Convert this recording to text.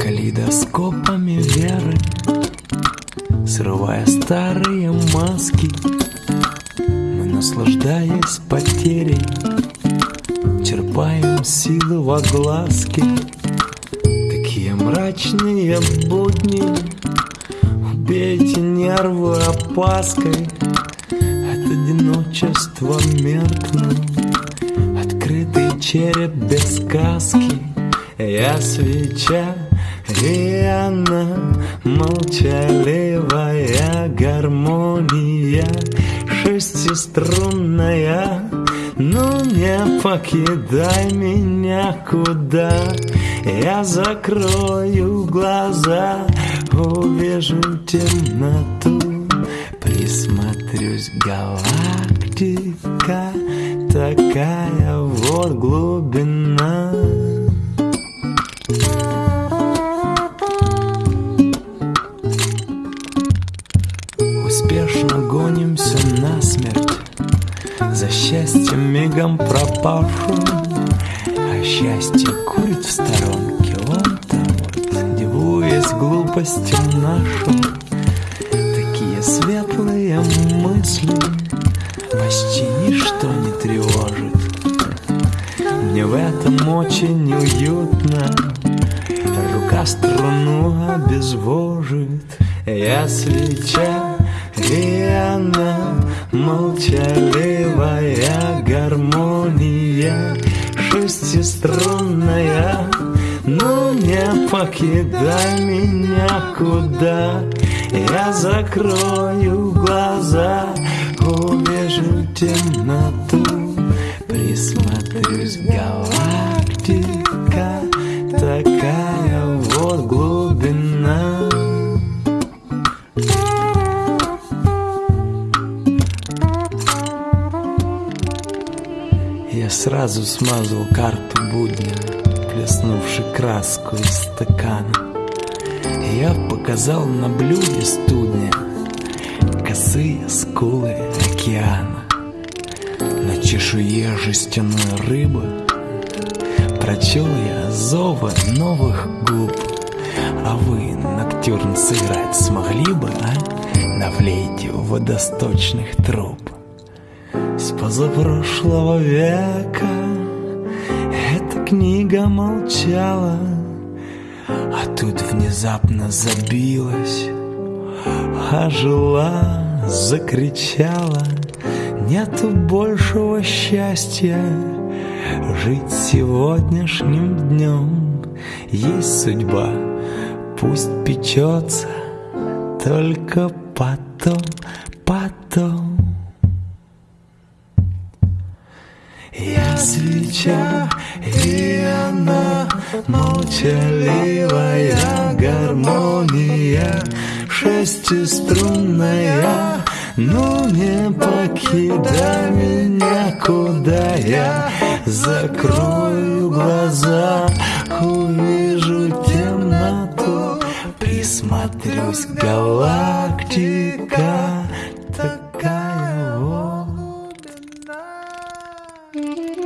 Калейдоскопами веры Срывая старые маски Мы, наслаждаясь потерей Черпаем силы во глазки. Мрачные будни. Убейте нервы опаской От одиночества меркну Открытый череп без сказки. Я свеча и она молчаливая гармония. Шестиструнная Ну не покидай меня куда? Я закрою глаза Увижу темноту. Присмотрюсь, галактика Такая вот глубина За счастьем мигом пропавшим А счастье курит в сторонке. Вон там дивуясь глупостям нашим Такие светлые мысли Почти ничто не тревожит. Мне в этом очень уютно Рука струну обезвожит. Я свеча, и она Молчаливая Шестиструнная Ну не покидай меня куда. Я закрою глаза Увижу темноту Присмотрюсь, галактика Такая вот глубина сразу смазал карту будня Плеснувши краску из стакана. Я показал на блюде студня Косые скулы океана. На чешуе жестяной рыбы Прочел я зовы новых губ. А вы ноктюрн сыграть смогли бы, а? На флейте водосточных труб позапрошлого века. Эта книга молчала А тут внезапно забилась Ожила, закричала. Нету большего счастья Жить сегодняшним днем. Есть судьба, пусть печется Только потом, потом Я свеча, и она молчаливая гармония. Шестиструнная, ну не покидай меня, куда я Закрою глаза, увижу темноту Присмотрюсь, галактика Mm-hmm.